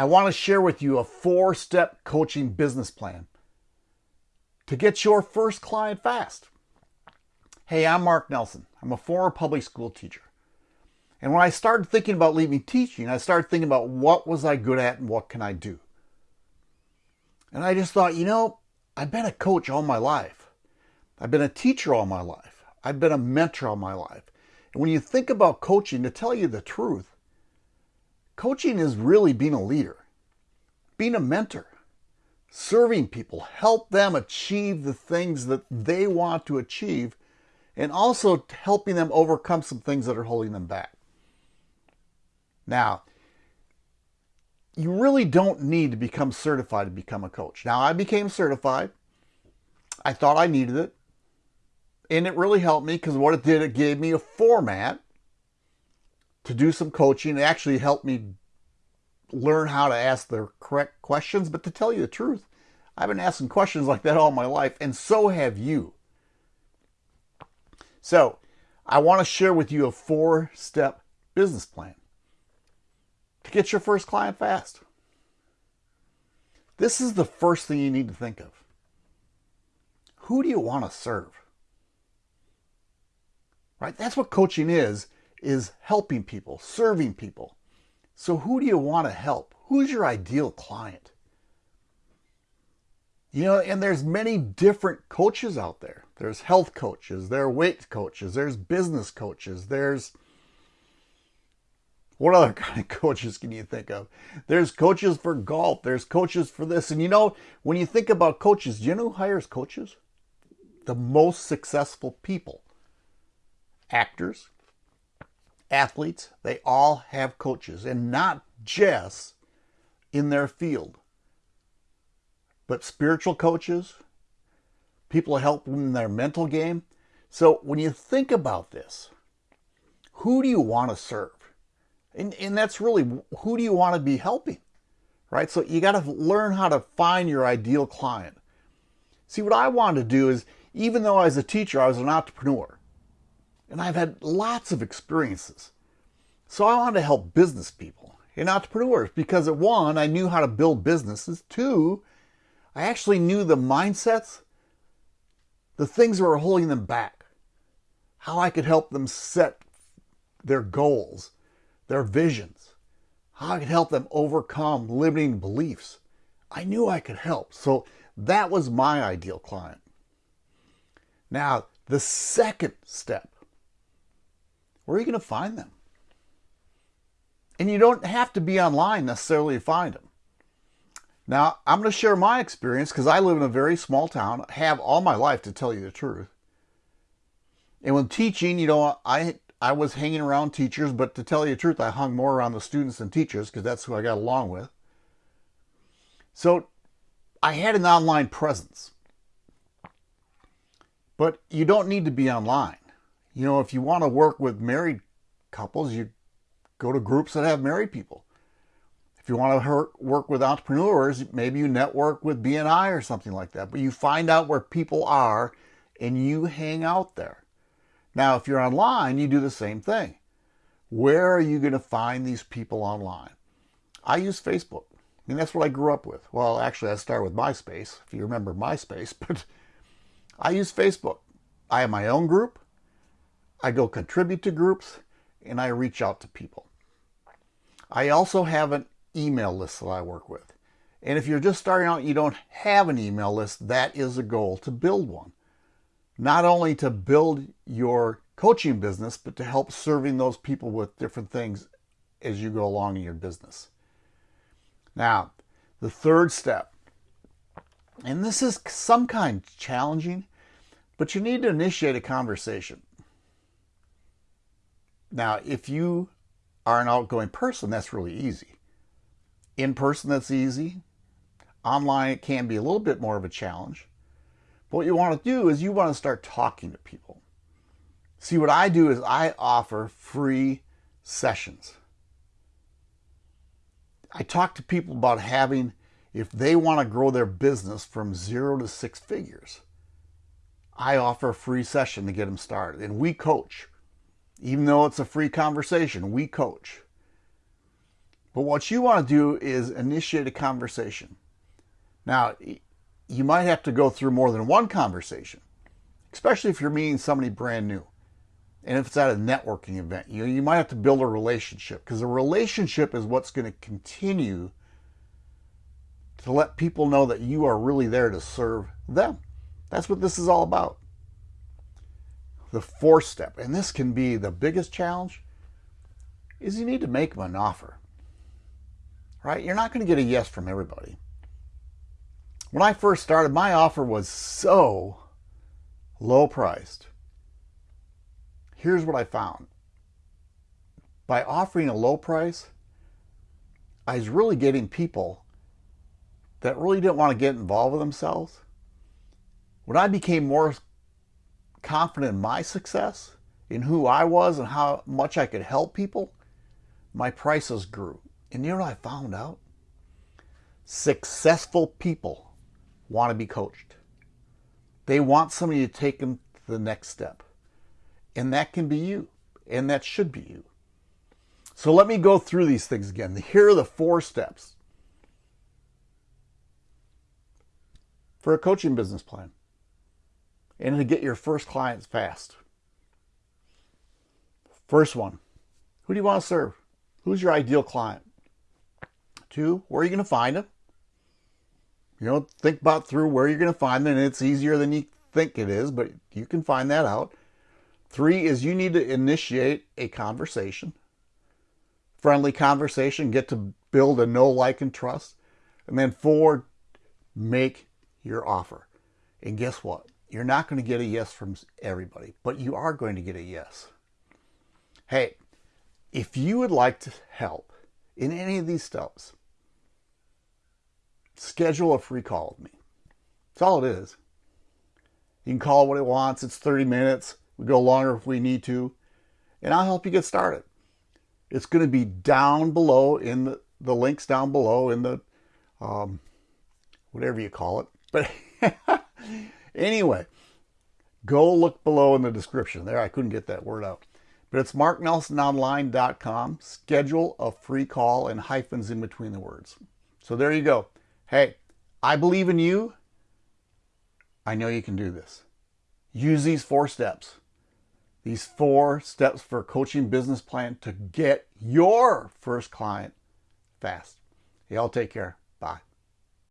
I want to share with you a four step coaching business plan to get your first client fast. Hey, I'm Mark Nelson. I'm a former public school teacher. And when I started thinking about leaving teaching, I started thinking about what was I good at and what can I do. And I just thought, you know, I've been a coach all my life. I've been a teacher all my life. I've been a mentor all my life. And when you think about coaching, to tell you the truth, coaching is really being a leader, being a mentor, serving people, help them achieve the things that they want to achieve, and also helping them overcome some things that are holding them back. Now, you really don't need to become certified to become a coach. Now, I became certified. I thought I needed it. And it really helped me because what it did, it gave me a format to do some coaching. It actually helped me learn how to ask the correct questions. But to tell you the truth, I've been asking questions like that all my life, and so have you. So, I want to share with you a four step business plan to get your first client fast. This is the first thing you need to think of. Who do you want to serve? Right? That's what coaching is, is helping people, serving people. So who do you want to help? Who's your ideal client? You know, and there's many different coaches out there. There's health coaches, there are weight coaches, there's business coaches, there's what other kind of coaches can you think of? There's coaches for golf, there's coaches for this. And you know, when you think about coaches, do you know who hires coaches? The most successful people. Actors, athletes, they all have coaches, and not just in their field, but spiritual coaches, people help them in their mental game. So when you think about this, who do you want to serve? And, and that's really who do you want to be helping? Right? So you got to learn how to find your ideal client. See, what I want to do is, even though I was a teacher, I was an entrepreneur, and I've had lots of experiences. So I wanted to help business people and entrepreneurs because at one, I knew how to build businesses. Two, I actually knew the mindsets, the things that were holding them back, how I could help them set their goals their visions, how I could help them overcome limiting beliefs. I knew I could help. So that was my ideal client. Now, the second step where are you going to find them? And you don't have to be online necessarily to find them. Now, I'm going to share my experience because I live in a very small town, have all my life to tell you the truth. And when teaching, you know, I I was hanging around teachers, but to tell you the truth, I hung more around the students than teachers because that's who I got along with. So I had an online presence. But you don't need to be online. You know, if you want to work with married couples, you go to groups that have married people. If you want to work with entrepreneurs, maybe you network with BNI or something like that. But you find out where people are and you hang out there. Now, if you're online, you do the same thing. Where are you going to find these people online? I use Facebook. I mean, that's what I grew up with. Well, actually, I started with MySpace, if you remember MySpace, but I use Facebook. I have my own group. I go contribute to groups and I reach out to people. I also have an email list that I work with. And if you're just starting out, you don't have an email list, that is a goal to build one not only to build your coaching business, but to help serving those people with different things as you go along in your business. Now, the third step, and this is some kind challenging, but you need to initiate a conversation. Now, if you are an outgoing person, that's really easy. In person, that's easy. Online, it can be a little bit more of a challenge. But what you want to do is you want to start talking to people. See, what I do is I offer free sessions. I talk to people about having, if they want to grow their business from zero to six figures, I offer a free session to get them started. And we coach. Even though it's a free conversation, we coach. But what you want to do is initiate a conversation. Now, you might have to go through more than one conversation, especially if you're meeting somebody brand new. And if it's at a networking event, you, you might have to build a relationship because a relationship is what's going to continue to let people know that you are really there to serve them. That's what this is all about. The fourth step, and this can be the biggest challenge, is you need to make them an offer. Right? You're not going to get a yes from everybody. When I first started, my offer was so low priced. Here's what I found. By offering a low price, I was really getting people that really didn't want to get involved with themselves. When I became more confident in my success, in who I was and how much I could help people, my prices grew. And you know what I found out? Successful people want to be coached. They want somebody to take them to the next step. And that can be you. And that should be you. So let me go through these things again. Here are the four steps for a coaching business plan and to get your first clients fast. First one, who do you want to serve? Who's your ideal client? Two, where are you going to find them? You know, think about through where you're going to find them. And it's easier than you think it is, but you can find that out. Three is you need to initiate a conversation, friendly conversation, get to build a know, like, and trust. And then four, make your offer. And guess what? You're not going to get a yes from everybody, but you are going to get a yes. Hey, if you would like to help in any of these steps, schedule a free call with me. That's all it is. You can call what it wants. It's 30 minutes. We go longer if we need to. And I'll help you get started. It's going to be down below in the, the links down below in the um, whatever you call it. But anyway, go look below in the description. There, I couldn't get that word out. But it's marknelsononline.com. Schedule a free call and hyphens in between the words. So there you go. Hey, I believe in you. I know you can do this. Use these four steps. These four steps for coaching business plan to get your first client fast. Y'all take care. Bye.